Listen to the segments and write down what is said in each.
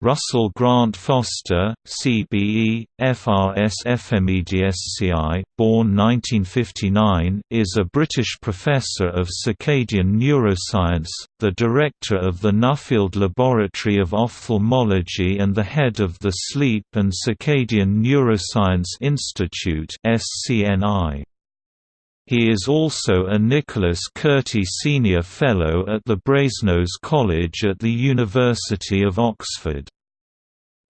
Russell Grant Foster, CBE, FRS FMEDSCI, born 1959, is a British professor of circadian neuroscience, the director of the Nuffield Laboratory of Ophthalmology and the head of the Sleep and Circadian Neuroscience Institute SCNI. He is also a Nicholas Kurti Senior Fellow at the Brasenose College at the University of Oxford.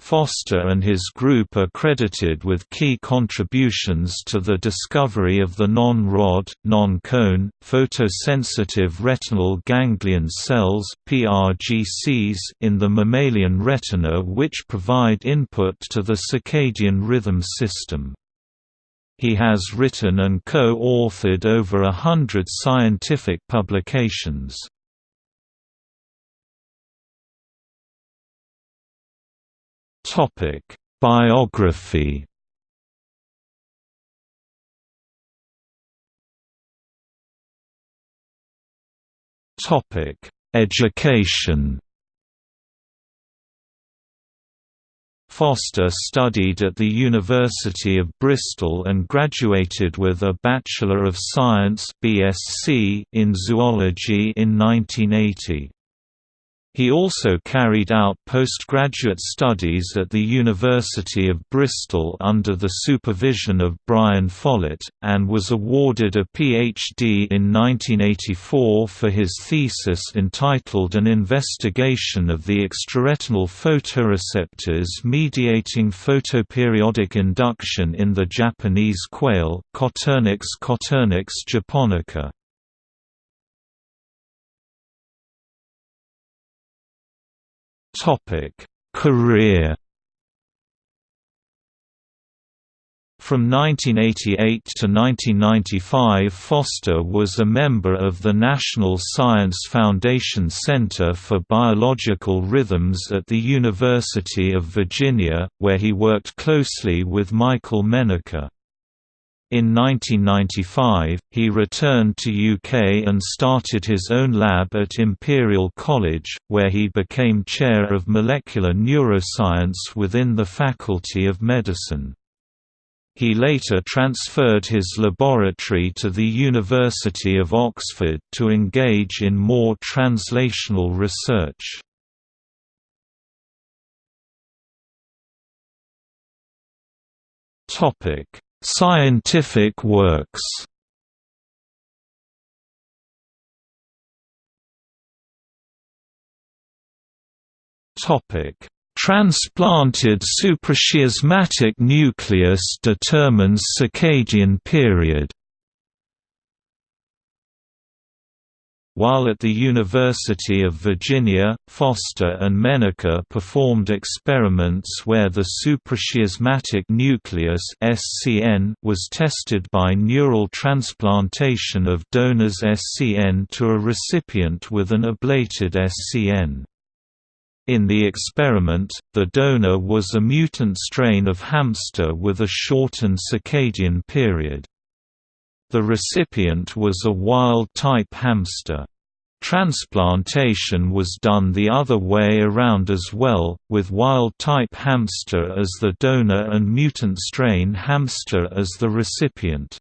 Foster and his group are credited with key contributions to the discovery of the non-rod, non-cone, photosensitive retinal ganglion cells (PRGCs) in the mammalian retina which provide input to the circadian rhythm system. He has written and co-authored over a hundred scientific publications. Biography Education Foster studied at the University of Bristol and graduated with a Bachelor of Science BSc in zoology in 1980. He also carried out postgraduate studies at the University of Bristol under the supervision of Brian Follett, and was awarded a PhD in 1984 for his thesis entitled An Investigation of the Extraretinal Photoreceptors Mediating Photoperiodic Induction in the Japanese Quail Coturnix Coturnix japonica. Topic: Career From 1988 to 1995 Foster was a member of the National Science Foundation Center for Biological Rhythms at the University of Virginia, where he worked closely with Michael Menaker. In 1995, he returned to UK and started his own lab at Imperial College, where he became Chair of Molecular Neuroscience within the Faculty of Medicine. He later transferred his laboratory to the University of Oxford to engage in more translational research. Topic Scientific works Topic: Transplanted suprachiasmatic nucleus determines circadian period. While at the University of Virginia, Foster and Menaker performed experiments where the suprachiasmatic nucleus (SCN) was tested by neural transplantation of donor's SCN to a recipient with an ablated SCN. In the experiment, the donor was a mutant strain of hamster with a shortened circadian period. The recipient was a wild-type hamster. Transplantation was done the other way around as well, with wild-type hamster as the donor and mutant strain hamster as the recipient.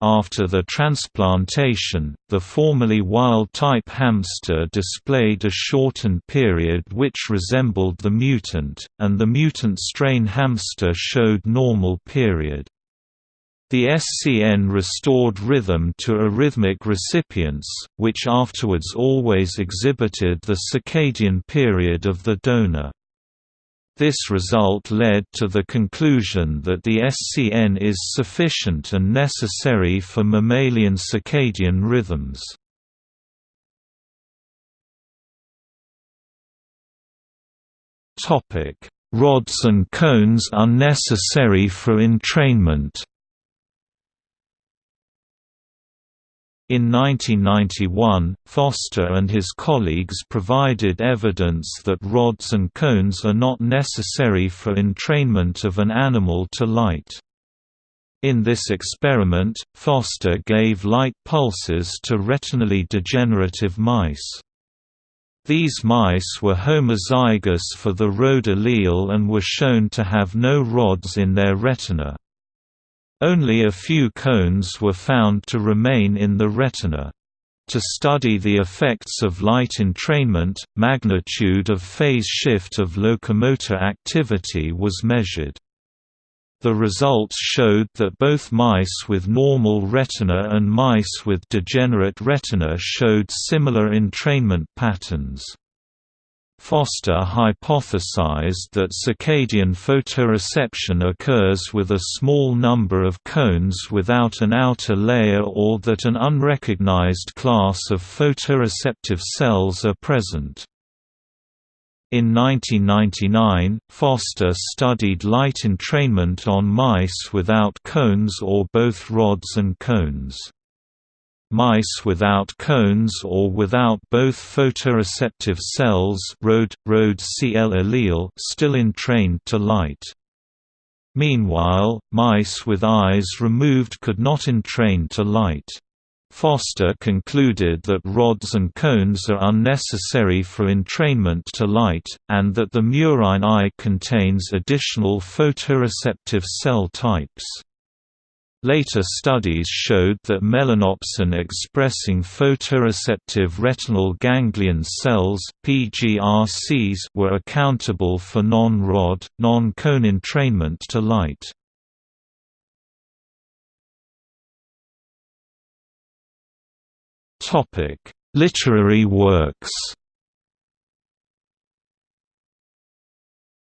After the transplantation, the formerly wild-type hamster displayed a shortened period which resembled the mutant, and the mutant strain hamster showed normal period. The SCN restored rhythm to arrhythmic recipients, which afterwards always exhibited the circadian period of the donor. This result led to the conclusion that the SCN is sufficient and necessary for mammalian circadian rhythms. Rods and cones are necessary for entrainment In 1991, Foster and his colleagues provided evidence that rods and cones are not necessary for entrainment of an animal to light. In this experiment, Foster gave light pulses to retinally degenerative mice. These mice were homozygous for the ROD allele and were shown to have no rods in their retina. Only a few cones were found to remain in the retina. To study the effects of light entrainment, magnitude of phase shift of locomotor activity was measured. The results showed that both mice with normal retina and mice with degenerate retina showed similar entrainment patterns. Foster hypothesized that circadian photoreception occurs with a small number of cones without an outer layer or that an unrecognized class of photoreceptive cells are present. In 1999, Foster studied light entrainment on mice without cones or both rods and cones. Mice without cones or without both photoreceptive cells ROD, ROD CL allele still entrained to light. Meanwhile, mice with eyes removed could not entrain to light. Foster concluded that rods and cones are unnecessary for entrainment to light, and that the murine eye contains additional photoreceptive cell types. Later studies showed that melanopsin expressing photoreceptive retinal ganglion cells PGRCs were accountable for non-rod, non-cone entrainment to light. Topic: Literary works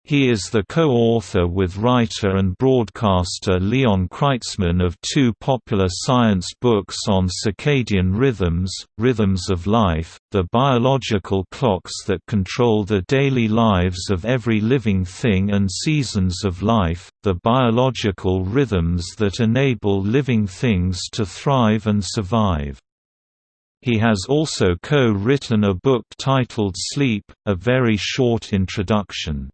He is the co-author with writer and broadcaster Leon Kreitzman of two popular science books on circadian rhythms, Rhythms of Life, the biological clocks that control the daily lives of every living thing and Seasons of Life, the biological rhythms that enable living things to thrive and survive. He has also co-written a book titled Sleep, a very short introduction.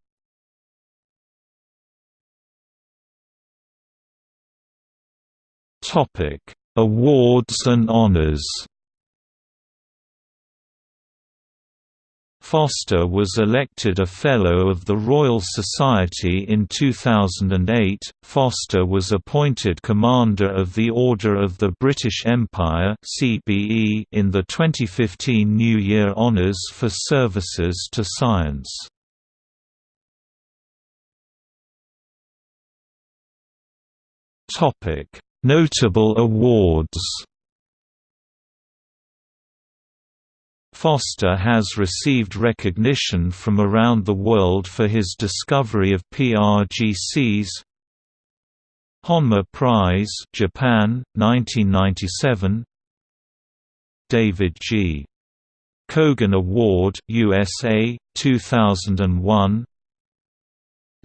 Topic: Awards and honors. Foster was elected a Fellow of the Royal Society in 2008. Foster was appointed Commander of the Order of the British Empire (CBE) in the 2015 New Year Honours for services to science. Topic: Notable awards. Foster has received recognition from around the world for his discovery of PRGCs Honma Prize Japan 1997 David G. Cogan Award USA 2001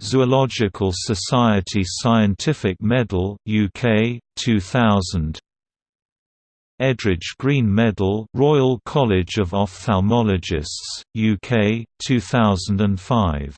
Zoological Society Scientific Medal UK 2000 Edridge Green Medal Royal College of Ophthalmologists UK 2005